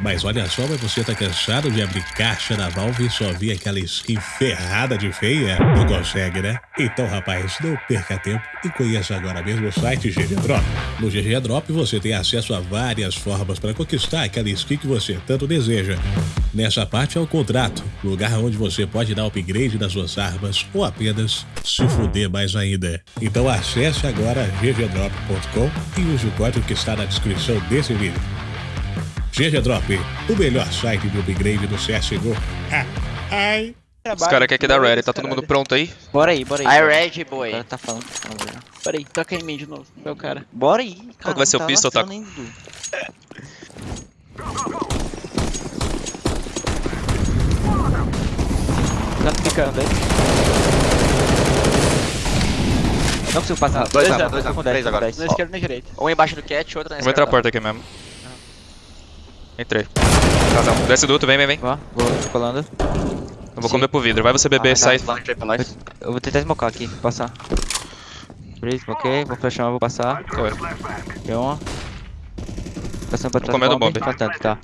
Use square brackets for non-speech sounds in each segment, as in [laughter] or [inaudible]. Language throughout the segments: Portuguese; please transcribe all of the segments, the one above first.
Mas olha só, mas você tá cansado de abrir caixa da Valve e só ver aquela skin ferrada de feia? Não consegue, né? Então, rapaz, não perca tempo e conheça agora mesmo o site GG Drop. No GG Drop você tem acesso a várias formas para conquistar aquela skin que você tanto deseja. Nessa parte é o contrato, lugar onde você pode dar upgrade nas suas armas ou apenas se fuder mais ainda. Então acesse agora ggdrop.com e use o código que está na descrição desse vídeo. GG Drop, o melhor site de upgrade do CSGO. Ah, ai. Os caras querem que dá ready, tá todo mundo pronto aí? Bora aí, bora aí. I bora. ready, O boy. cara tá falando. Vamos ver. Peraí, toca em mim de novo. É o cara. Bora aí. Qual cara, que vai ser não o tá pistol, Taco? ainda. Tá ficando, hein? Não consigo passar. Dois Dois armas, dois tô com armas, 10, três tô com agora. 10. Na esquerda e na direita. Um embaixo do cat, outro na Vou entrar a esquerda. porta aqui mesmo. Entrei. Casal, desce duto, vem, vem, vem. Ó, vou tô colando. Eu vou Sim. comer pro vidro. Vai você beber, Ah, sai. Aí pra nós. Eu vou tentar smocar aqui, passar. Free, ok, vou flashar, vou passar. Oi. Deu uma. Passando pra trás. comendo do bomb. bomb. Tá.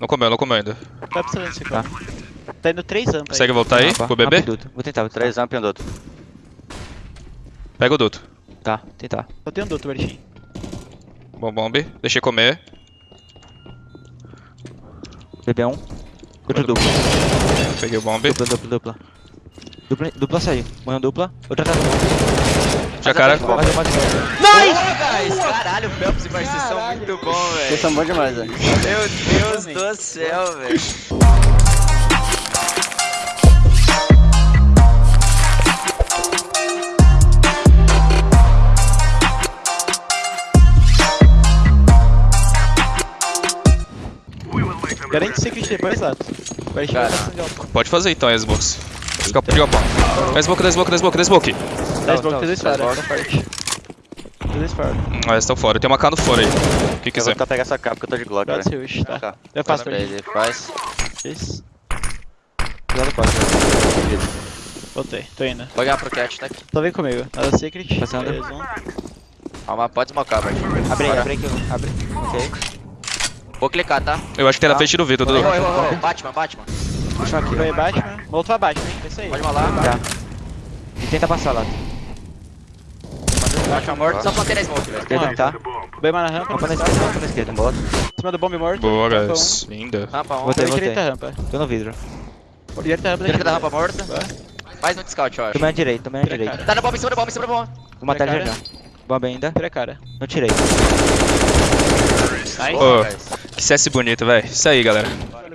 Não comeu, não comeu ainda. Tá precisando desse Tá. Tá indo três ampas Consegue voltar aí Rampa, pro bebê? Vou tentar, vou tentar. Três amp e um duto. Pega o duto. Tá, tentar. Só tem um duto, Bertinho. Bom bomb. Deixei comer. Bebê um. Outro dupla. Peguei o bomb. Dupla, dupla, dupla. Dupla, dupla saiu. Morreu dupla. Outra tá bomb. Já cara. Mais uma, mais uma. Nice! guys! Caralho, o Phelps e Marcis são muito bons, velho. Vocês são bons demais, velho. Meu Deus do céu, velho. Garante secret depois, Lato. Bertinho Cara. vai acender o Pode fazer então, Xbox. Fica pro pau. Dá smoke, dá smoke, dá smoke, dá smoke. Dá smoke, tem dois fora, tá forte. Tem dois fora. Ah, eles estão fora. Tem uma K no fora aí. O que Eu vou quiser. tentar pegar essa capa porque eu tô de Glock, Pode velho. ser hoje, tá. Eu faço pra Ele faz. Isso. Cuidado com a Voltei, tô indo. Vou ganhar pro cat, tá aqui. Só vem comigo. Nada secret. Passando. Calma, pode smocar, velho. Abre aí, abre aí que eu. Abre. Ok. Vou clicar, tá? Eu acho que tem na frente do vidro, Dudu. Batman, Batman. Puxa aqui. Vai Batman. Voltou a Batman, hein? É isso aí. Pode malar. Tá. E tenta passar lá. Batman morto. Só plantei na smoke, velho. Quer tentar? Bem mais na rampa. Rampa na esquerda, rampa na esquerda. Boa. Em cima do bomb morto. Boa, guys. Linda. Rampa 1. Voltei, voltei. Direita rampa. Tô no vidro. Direita rampa. Direita da rampa morta. Mais no scout, eu acho. Tomei a direita, tomei a Tira a direita. Tá na bomba, em cima da bomba, em cima da bomba. Vou matar ele já já. Bomba ainda. Tira cara. Não tirei. Nice. Guys. Que CS bonito, velho. Isso aí, galera.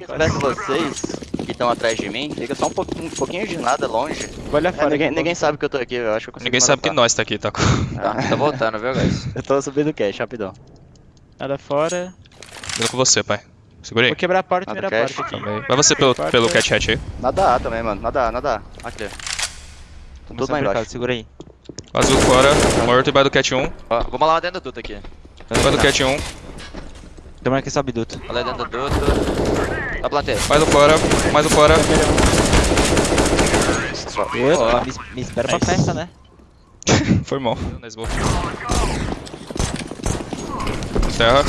Parece vocês que estão atrás de mim, fica só um pouquinho, um pouquinho de nada longe. Vou olhar É, fora. ninguém, aqui, ninguém sabe que eu tô aqui, eu acho que eu Ninguém sabe que nós tá aqui, tá? Tá, [laughs] tô voltando, viu, guys? [laughs] Eu tô subindo o cash, rapidão. Nada fora. Vindo com você, pai. Segura aí. Vou quebrar a porta e primeira cash. porta aqui. Também. Vai você pelo, pelo cat hatch aí. Nada A também, mano. Nada A, nada A. Aqui. Tô tudo lá embaixo. Segura aí. Azul fora, morto e vai do cat 1. Ó, vou malar dentro do duto aqui. Vai do cat 1. Tomara que sobe duto. Malar dentro do duto. Tá plantei. Mais um fora, mais um fora. Opa, me, me espera pra festa, né? [laughs] Foi mal. Na smoke. Terra.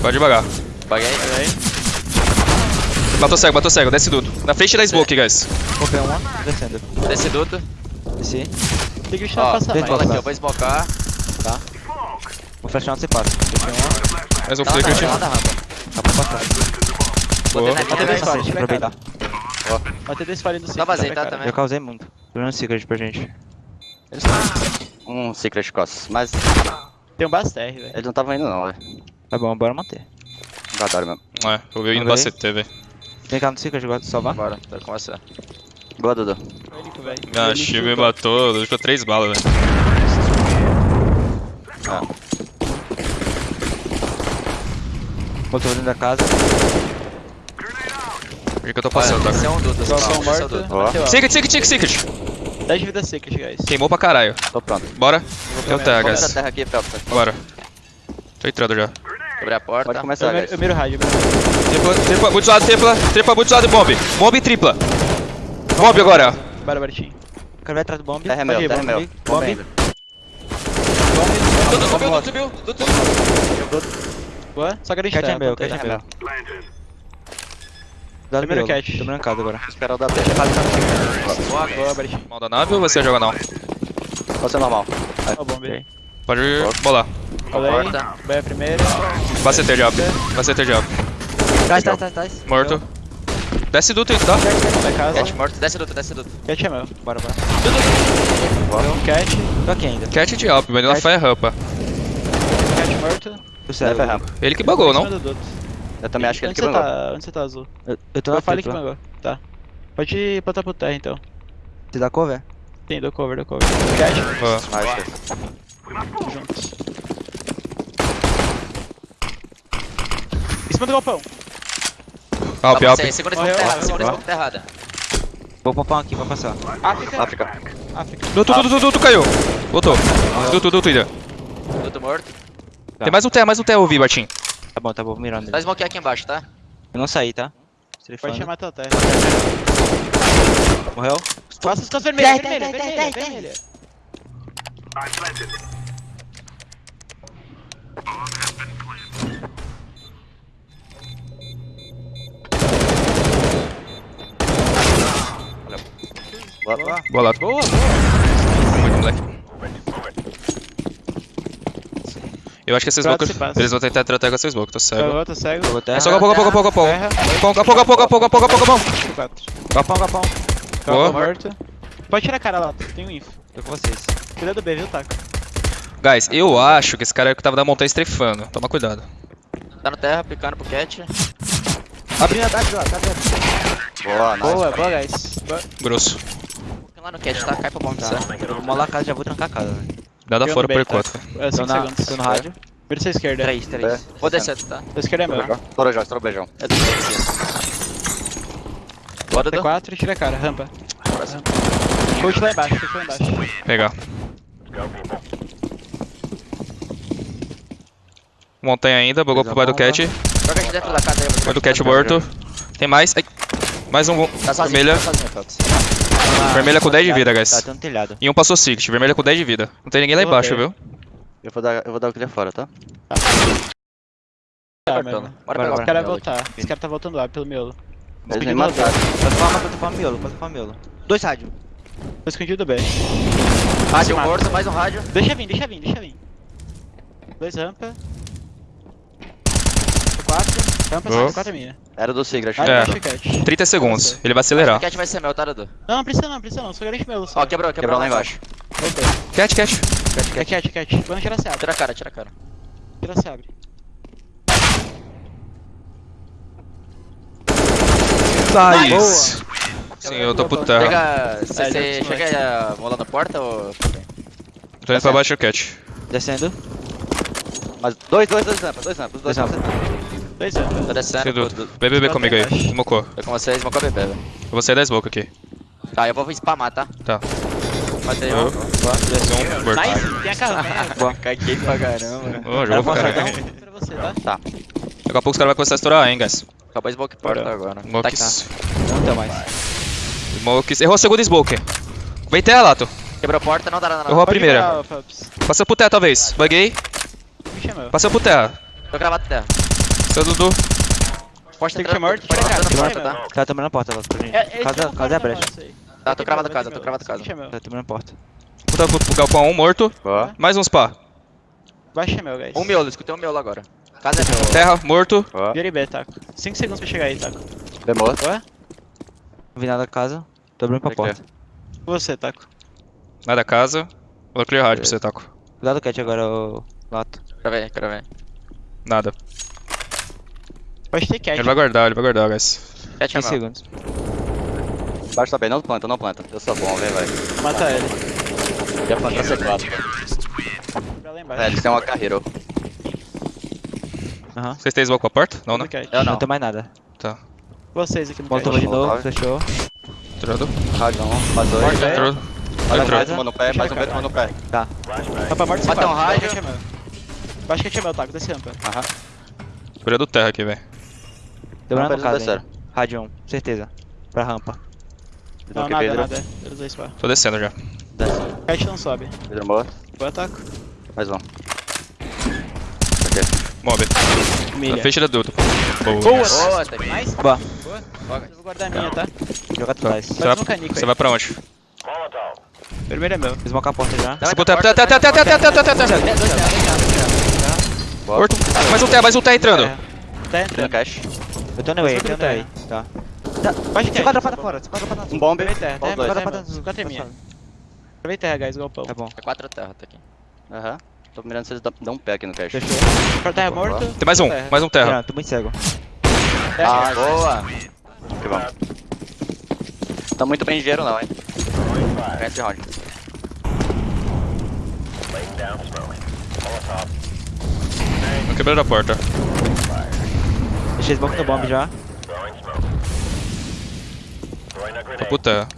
Vai devagar. Paguei. Matou cego, matou cego. Desce tudo. Na frente da smoke, guys. Comprei uma, descendo. Desse duto. Desci. Secret não Ó, passa dentro Fala mais. aqui, eu vou smocar. Vou flashar onde você passa. Deixei uma, Mais um Tá lá da rampa, flicker. tá tá pra passar. Botei Boa. na Bota dois a Aproveitar. Bota dois fora no secret. vazio, tira a tá, cara. também. Eu causei muito. Tô secret pra gente. Um secret costas. Mas Tem um Baster, velho. eles não estavam indo não, velho. Tá bom, bora manter. Adoro mesmo. É, eu vi indo no CT, velho. Vem cá no secret, eu gosto de salvar. Bora, tô com você. Boa, Dudu. Ah, Chico me matou, deixou três balas, velho. Voltou dentro da casa. Por que eu tô passando, esse é tá? um esse é um morto. duto. Ó. Bateu, ó. Secret, secret, secret, secret. 10 de vida secret, guys. Queimou pra caralho. Tô pronto. Bora. Eu Vamos essa guys. terra aqui, Phelps. Bora. Tô entrando já. Abri a porta. Pode Eu começar, eu miro o rádio. eu miro rádio. Tripla, tripla, muito lado, tripla. Tripla, muito lado e bomb. Bomb e tripla. Bomb agora. Bora, Bertinho. O cara vai atrás do bomb. Terra é meu, terra é meu. ir. Bomba Bomba. ainda. Duto subiu, subiu. Subiu. Boa. Só garante Cat é meu, cat é meu. Dá no Primeiro cat. Tô brancado agora. Esperar o da B. Boa, boa, Bertinho. Mal da nave ou você joga não? Pode ser normal. Ó, bomba. Pode bolar. Colei. Porta. B é primeiro. Vai CT de up. Vai CT de up. Trás, trás, trás, trás. Morto. Desce duto aí, tá? Casa. Cat morto. Desce luta, desce luta. Cat é meu. Bora, bora. Cat. Tô aqui ainda. Cat de up, Vanilla Fire rampa. Sério. Deve rampa. Ele que cima não? duto. Eu também acho que ele que você tá? Onde você tá, Azul? Eu, eu tô na falei que bangou. Tá. Pode plantar pro terra, então. Você dá cover? Tem, dou cover, dou cover. Ó, Acho. Juntos. Em cima do galpão. Tá, up. você- Segura esse errado, segura esse errado. Vou popar aqui, vai passar. África. África. África. Duto, duto, duto, duto, caiu. Voltou. Duto, duto, ainda. Tudo morto. Tem mais um terra, mais um terra, ouvi, Bartim. Tá bom, tá bom, vou mirar nele. Dá smoke aqui embaixo, tá? Eu não saí, tá? Strafando. Pode chamar tua terra. Morreu? Faça as costas vermelhas, vermelha, vermelha, vermelha. Boa, boa. Boa lá. Boa, boa. Muito moleque. Eu acho que esses passa. eles vão tentar tratar com esse smoke, tô cego. Pegou, tô cego. Pegou terra. É só. Terra. Pouco, pouco, pouco, pouco, pouco, pouco, pouco. Quatro. Galpão, galpão. Boa. Galpão morto. Pode tirar a cara lá, tem um info. Tô com vocês. Cuida do B, viu, Taco? Guys, eu acho que esse cara é o que tava na montanha estrefando. Toma cuidado. Tá no terra, picando pro cat. Abrindo a tarde lá, tá vendo? Boa, nice. Boa, boa, guys. Boa. Grosso. Fica lá no cat, tá? Cai pra bomba, Tá. certo? Eu vou molar a casa, já vou trancar a casa. velho. Nada fora por B, tá? enquanto. É, Tô, 5 na, segundos. tô no rádio. Vira sua esquerda. Três, três. Vou descer, tá? Sua esquerda é meu. Estoura já, estoura o beijão. É do Bora, Dudu. T4 e tira a cara, rampa. Coach lá embaixo, coach lá embaixo. Pegar. Montanha ainda, bugou pro pai do cat. Joga aqui dentro da casa aí. do cat morto. Tem mais. Ai. Mais um. Tá sozinho, Vermelha. tá sozinho, Fox. Vermelha com 10 de vida, guys. Tá, tem um telhado. E um passou Sixt, vermelha com 10 de vida. Não tem ninguém lá embaixo, viu? Eu vou dar, eu vou dar o clear fora, tá? Tá, Bora, mano. Bora Bora, pegar Esse o cara vai miolo aqui. voltar. Esse cara tá voltando lá, pelo miolo. Eles me mataram. Pode falar, pode falar miolo, pode falar miolo. Dois rádio. Tô escondido do B. Rádio morto, mais um rádio. Deixa vir, deixa vir, deixa vir. Dois rampa. Quatro. Rampa, quatro minha. Era do Sigrid. Ah, É. deixa o cat. 30 segundos. Ele vai acelerar. O cat vai ser meu, tá, Dudu? Não, não precisa não, não precisa não. Só garante meu. Ó, quebrou, quebrou lá embaixo. Voltei. Cat, cat. É cat, cat. Quando tirar, se abre. Tira a cara, tira a cara. Tira, se abre. Nice. Sim, eu tô pro terra. Chega. Você É, chega a molar na porta ou. Tô indo pra baixo cat. Descendo. Mas dois, dois, dois rampas, dois rampas, dois Dois rampas. Dois rampa. Tô descendo. Dúvida. BBB comigo aí. Smocou. Tô com com a bebê, velho. Eu vou sair da smoke aqui. Tá, eu vou spamar, tá? Tá. Matei Eu. um. Um, morto. Nice, tem a carro. [laughs] Boa. Caguei pra caramba. Ô, jogou pra caralho. Pra você, tá? Daqui a pouco os caras vão começar a estourar, hein, guys. Acabou a smoke porta agora. Tá Smokes. Não tem mais. Smokes. Errou a segunda smoke. Vem terra, Lato. Quebrou a porta, não dá nada. Errou a primeira. Passou pro terra, talvez. Buguei. Passou pro terra. Tô gravado terra. Seu Dudu. Pode Tem que ser morto, pode tira a entrar cara, na tira porta, a tá? cara. Tá tomando a porta lá pra gente. É, Casa, é casa é a brecha. da. Tá, tô cravado Vai casa, ter tô cravado casa. Tá tomando a porta. Puta pro pro galpão 1 morto. Boa. Mais uns pá. Baixa meu, guys. Um miolo, escutei um miolo agora. Casa é meu. Terra, morto. Vira B, Taco. 5 segundos pra chegar aí, Taco. Demorou. Boa? Não vi nada da casa. Tô abrindo pra porta. Você, Taco. Nada casa. Vou clear hard pra você, Taco. Cuidado do cat agora, o Lato. Quero ver, quero ver. Nada. Pode ter cat. Ele vai guardar, ele vai guardar, guys. Cat é 15 meu. segundos. Baixo tá bem, não planta, não planta. Eu sou bom, vem, vai. Mata ele. Já plantou C4. Pra lá embaixo. É, eles têm uma carreira. Aham. Vocês têm smoke pra porta? Não, né? Eu Não não. tem mais nada. Tá. Vocês aqui no Voltou cat. de novo, Molotov. fechou. Entrando. Rádio não, mais dois. Porta. Entrou. Mais um vento, no pé, mais um vento, mano, no pé. Rampa morto, Mata um C4. rádio. Cat é meu. Baixa cat é meu, Taco. Desce rampa. Aham. Cuida do terra aqui, velho. Demorando no caso, hein? Rádio 1, certeza. Pra rampa. Não, nada, Pedro. nada. Tô descendo já. Desce. Cat não sobe. Pedro Boa ataque. ataco. Mais um. Ok. Mob. Milha. Fecha da duto. Boa. Boa, tá demais? Boa. Boa. Eu vou guardar a minha, tá? Joga atrás. Você, vai, você vai pra onde? Vermelho é meu. Fiz a porta já. Você botou até, até, até, até, até, até, até, até. Mais um T, mais um T entrando. Tá entrando. Cash. Eu tô no way, eu tô no way. Tá. Pode Você cair. quadra pra fora, você quadra pra dentro. Um bomb. Aproveita terra. Quadra pra dentro. Quatro minha. Aproveita terra, guys, galpão. Tá bom. É quatro terra, tá aqui. Aham. Tô mirando se eles dão- um pé aqui no cash. Fechou. Pra terra morto. Tem mais um, mais um terra. Não, tô muito cego. Ah, boa. Que bom. Tá muito bem engenheiro não, hein. Ganha esse round. Quebrando a porta. Deixei smoke no bomb já. Terra.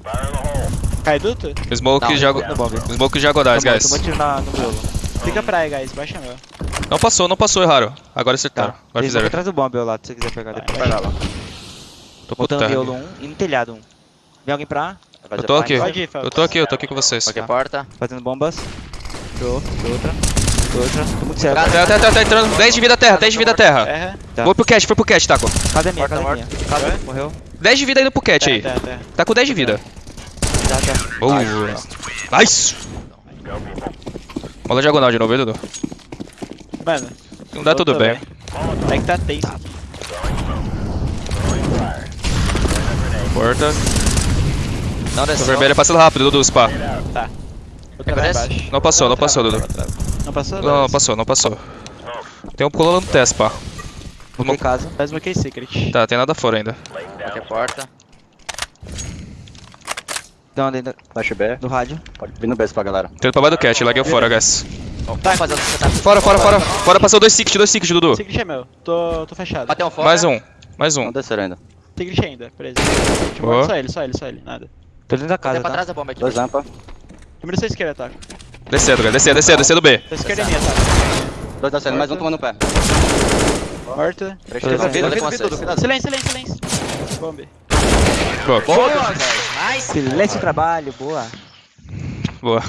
Cai duto? Smoke Não, já... No bomb. Smoke já godais, guys. Tomou tiro na, no miolo. Fica pra aí, guys. Baixa meu. Não passou, não passou, erraram. Agora acertaram. Tá. Agora fizeram. atrás do bomb, eu lá, se você quiser pegar depois. Vai lá, lá. Tô Botando terra. miolo um e no telhado um. Vem alguém pra? Eu tô aqui. Eu tô aqui, eu tô aqui com vocês. Qualquer porta. Fazendo bombas. Show. Outra. Outra. Tô muito cego. Cara, Terra, terra, terra, tá entrando. 10 de vida terra, 10 de vida terra. Terra. Tá. Foi pro cat, foi pro cat, Taco. Casa é minha, casa é minha. morta. Morreu. 10 de vida indo pro cat aí. Terra, terra, terra. Tá com 10 de vida. Já, já. Boa. Nice! Bola diagonal de novo, hein, Dudu? Mano. Não dá tudo voltou, bem. velho. É que tá tenso. Porta. Não Tô desceu. vermelha passando rápido, Dudu, spa. Tá. Embaixo. Não passou, não passou, Dudu. Não passou? Não, não passou, não passou. Tem um pulando no teste, pá. Vou em casa. Faz uma case secret. Tá, tem nada fora ainda. Qualquer porta. Dá uma dentro Flash B. do rádio. Pode vir no base pra galera. Tem pra baixo do cat, laguei fora, guys. Tá, rapaziada, tá... Fora, fora, fora. Fora, passou dois tickets, dois tickets, Dudu. Secret é meu. Tô, tô fechado. Bateu um fora. Mais um, mais um. Não desceram ainda. Secret ainda, preso. Boa. Só ele, só ele, só ele. Nada. Tô dentro da casa, tá? trás da bomba aqui. Dois lampa. Número 6 esquerda, tá? Descendo, guys, descendo, descendo, descendo B. Da esquerda minha, tá? Dois descendo, mais um tomando o pé. Morto. Silêncio, silêncio, silêncio. Bombe. Boa. Boa. Silêncio trabalho, boa. Boa.